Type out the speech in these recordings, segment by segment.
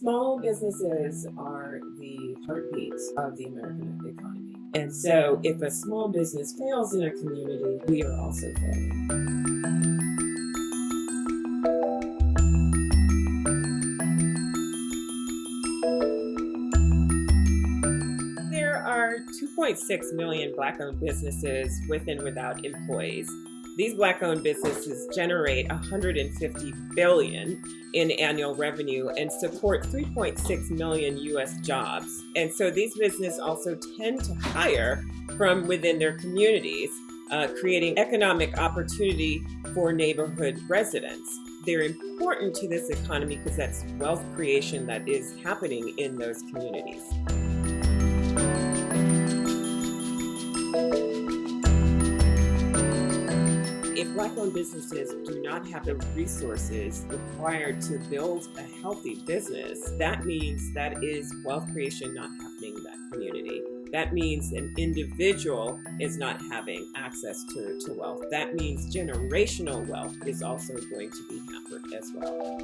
Small businesses are the heartbeat of the American economy. And so if a small business fails in a community, we are also failing. There are 2.6 million Black-owned businesses with and without employees. These black-owned businesses generate 150 billion in annual revenue and support 3.6 million U.S. jobs. And so these businesses also tend to hire from within their communities, uh, creating economic opportunity for neighborhood residents. They're important to this economy because that's wealth creation that is happening in those communities. Black-owned businesses do not have the resources required to build a healthy business, that means that is wealth creation not happening in that community. That means an individual is not having access to, to wealth. That means generational wealth is also going to be hampered as well.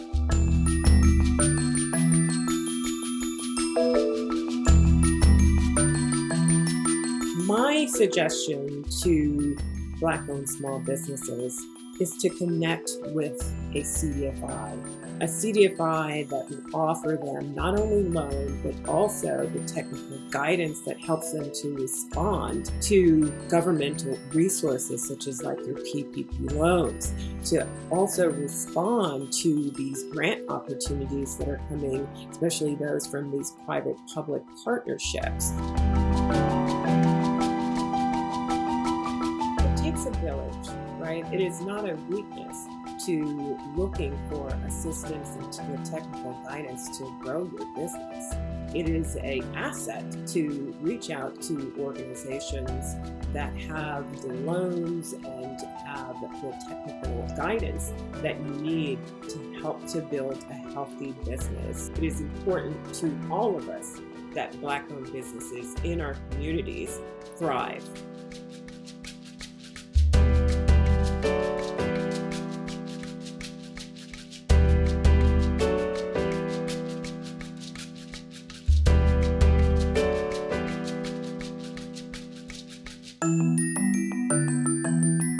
My suggestion to Black-owned small businesses is to connect with a CDFI, a CDFI that will offer them not only loan, but also the technical guidance that helps them to respond to governmental resources such as like your PPP loans, to also respond to these grant opportunities that are coming, especially those from these private-public partnerships. Village, right? It is not a weakness to looking for assistance and to technical guidance to grow your business. It is a asset to reach out to organizations that have the loans and have the technical guidance that you need to help to build a healthy business. It is important to all of us that Black-owned businesses in our communities thrive.